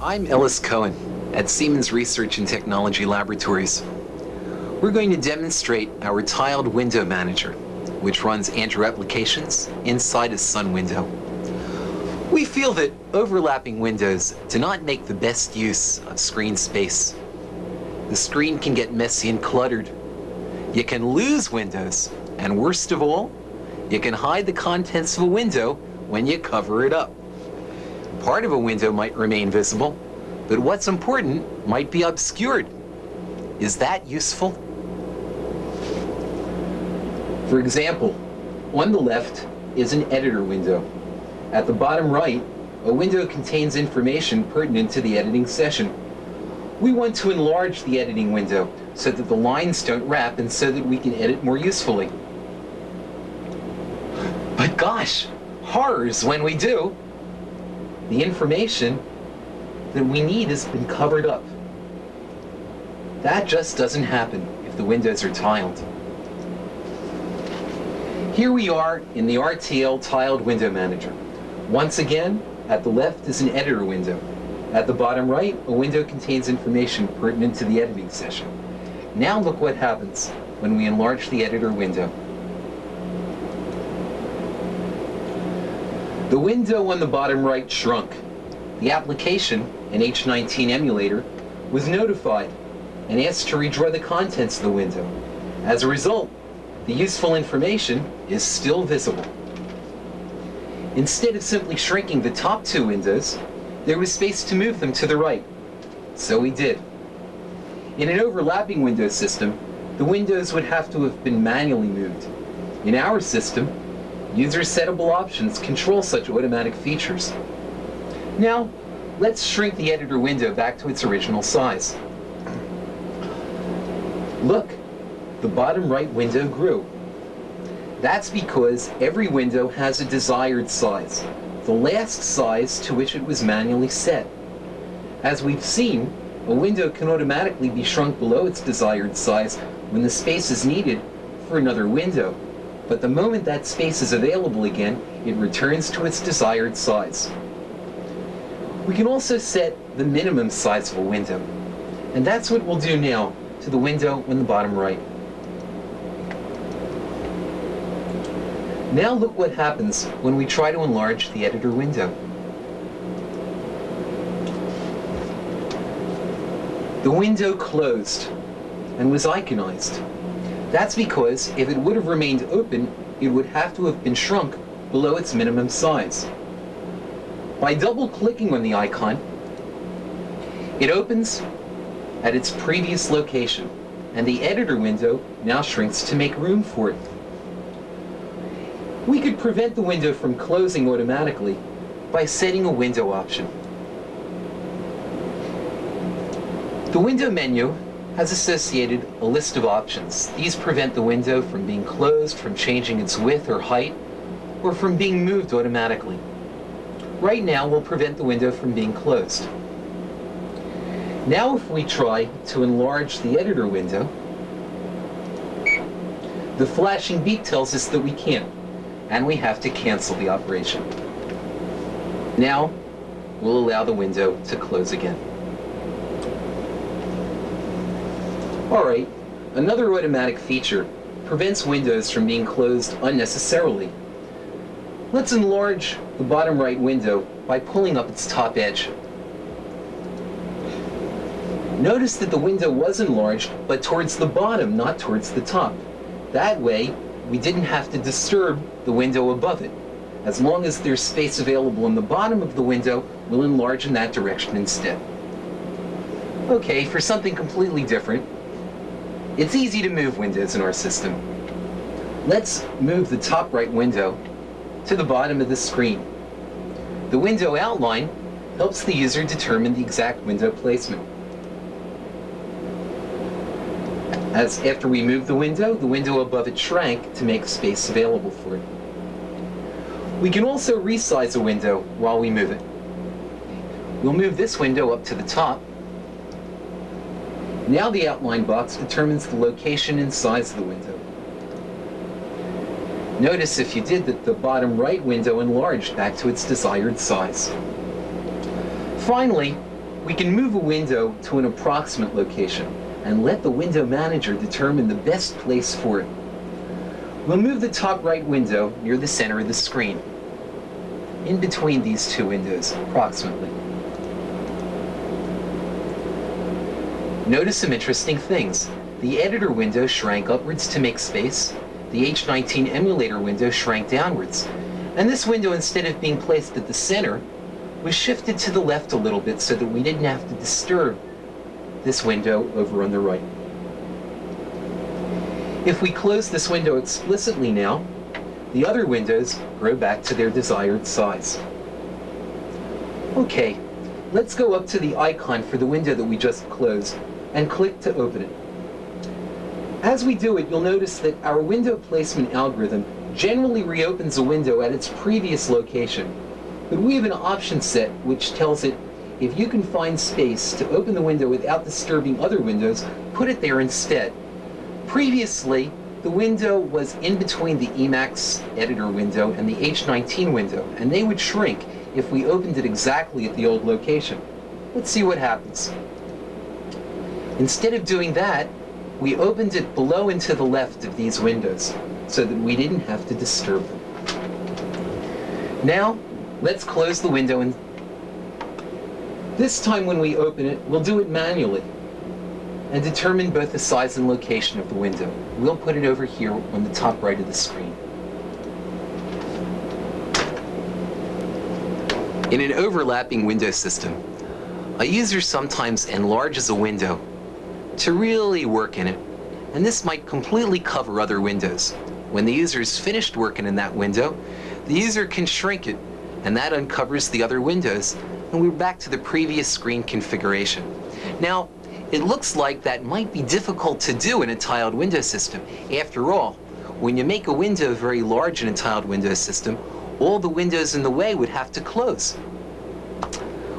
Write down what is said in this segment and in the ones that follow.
I'm Ellis Cohen at Siemens Research and Technology Laboratories. We're going to demonstrate our tiled window manager, which runs Andrew applications inside a Sun window. We feel that overlapping windows do not make the best use of screen space. The screen can get messy and cluttered. You can lose windows, and worst of all, you can hide the contents of a window when you cover it up. Part of a window might remain visible, but what's important might be obscured. Is that useful? For example, on the left is an editor window. At the bottom right, a window contains information pertinent to the editing session. We want to enlarge the editing window so that the lines don't wrap and so that we can edit more usefully. But gosh, horrors when we do. The information that we need has been covered up. That just doesn't happen if the windows are tiled. Here we are in the RTL Tiled Window Manager. Once again, at the left is an editor window. At the bottom right, a window contains information pertinent to the editing session. Now look what happens when we enlarge the editor window. The window on the bottom right shrunk. The application, an H19 emulator, was notified and asked to redraw the contents of the window. As a result, the useful information is still visible. Instead of simply shrinking the top two windows, there was space to move them to the right. So we did. In an overlapping window system, the windows would have to have been manually moved. In our system, User settable options control such automatic features. Now, let's shrink the editor window back to its original size. Look, the bottom right window grew. That's because every window has a desired size, the last size to which it was manually set. As we've seen, a window can automatically be shrunk below its desired size when the space is needed for another window. But the moment that space is available again, it returns to its desired size. We can also set the minimum size of a window. And that's what we'll do now to the window in the bottom right. Now look what happens when we try to enlarge the editor window. The window closed and was iconized. That's because if it would have remained open, it would have to have been shrunk below its minimum size. By double-clicking on the icon, it opens at its previous location, and the editor window now shrinks to make room for it. We could prevent the window from closing automatically by setting a window option. The window menu has associated a list of options. These prevent the window from being closed, from changing its width or height, or from being moved automatically. Right now, we'll prevent the window from being closed. Now if we try to enlarge the editor window, the flashing beep tells us that we can't, and we have to cancel the operation. Now, we'll allow the window to close again. Alright, another automatic feature prevents windows from being closed unnecessarily. Let's enlarge the bottom right window by pulling up its top edge. Notice that the window was enlarged, but towards the bottom, not towards the top. That way, we didn't have to disturb the window above it. As long as there's space available in the bottom of the window, we'll enlarge in that direction instead. Okay, for something completely different, it's easy to move windows in our system. Let's move the top right window to the bottom of the screen. The window outline helps the user determine the exact window placement. As after we move the window, the window above it shrank to make space available for it. We can also resize a window while we move it. We'll move this window up to the top now the outline box determines the location and size of the window. Notice if you did that the bottom right window enlarged back to its desired size. Finally, we can move a window to an approximate location and let the window manager determine the best place for it. We'll move the top right window near the center of the screen, in between these two windows, approximately. Notice some interesting things. The editor window shrank upwards to make space. The H19 emulator window shrank downwards. And this window, instead of being placed at the center, was shifted to the left a little bit so that we didn't have to disturb this window over on the right. If we close this window explicitly now, the other windows grow back to their desired size. Okay, let's go up to the icon for the window that we just closed and click to open it. As we do it, you'll notice that our window placement algorithm generally reopens a window at its previous location. But we have an option set which tells it if you can find space to open the window without disturbing other windows, put it there instead. Previously, the window was in between the Emacs editor window and the H19 window, and they would shrink if we opened it exactly at the old location. Let's see what happens. Instead of doing that, we opened it below and to the left of these windows so that we didn't have to disturb them. Now, let's close the window and this time when we open it, we'll do it manually and determine both the size and location of the window. We'll put it over here on the top right of the screen. In an overlapping window system, a user sometimes enlarges a window to really work in it. And this might completely cover other windows. When the user is finished working in that window, the user can shrink it, and that uncovers the other windows, and we're back to the previous screen configuration. Now, it looks like that might be difficult to do in a tiled window system. After all, when you make a window very large in a tiled window system, all the windows in the way would have to close.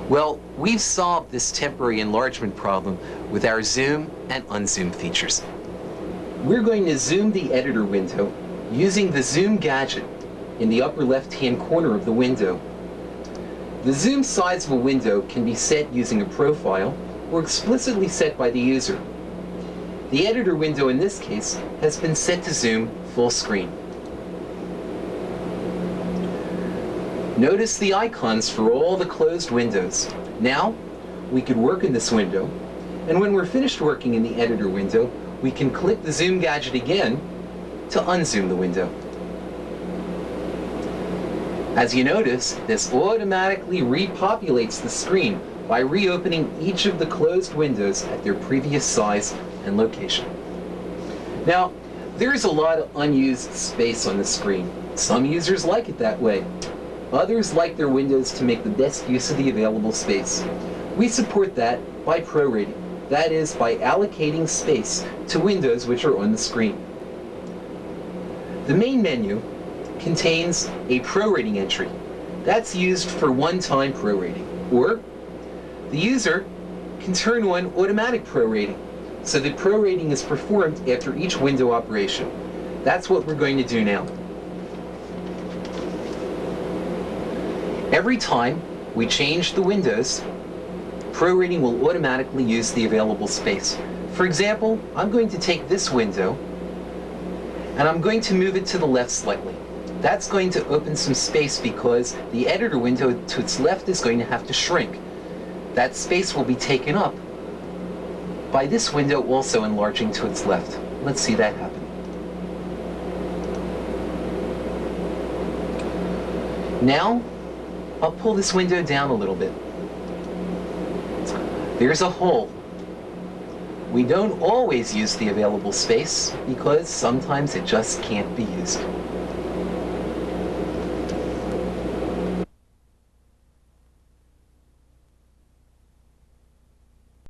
Well, we've solved this temporary enlargement problem with our zoom and unzoom features. We're going to zoom the editor window using the zoom gadget in the upper left-hand corner of the window. The zoom size of a window can be set using a profile or explicitly set by the user. The editor window in this case has been set to zoom full screen. Notice the icons for all the closed windows. Now, we could work in this window, and when we're finished working in the editor window, we can click the zoom gadget again to unzoom the window. As you notice, this automatically repopulates the screen by reopening each of the closed windows at their previous size and location. Now, there's a lot of unused space on the screen. Some users like it that way. Others like their windows to make the best use of the available space. We support that by prorating, that is, by allocating space to windows which are on the screen. The main menu contains a prorating entry. That's used for one-time prorating. Or the user can turn on automatic prorating, so that prorating is performed after each window operation. That's what we're going to do now. Every time we change the windows, prorating will automatically use the available space. For example, I'm going to take this window and I'm going to move it to the left slightly. That's going to open some space because the editor window to its left is going to have to shrink. That space will be taken up by this window also enlarging to its left. Let's see that happen. Now, I'll pull this window down a little bit. There's a hole. We don't always use the available space because sometimes it just can't be used.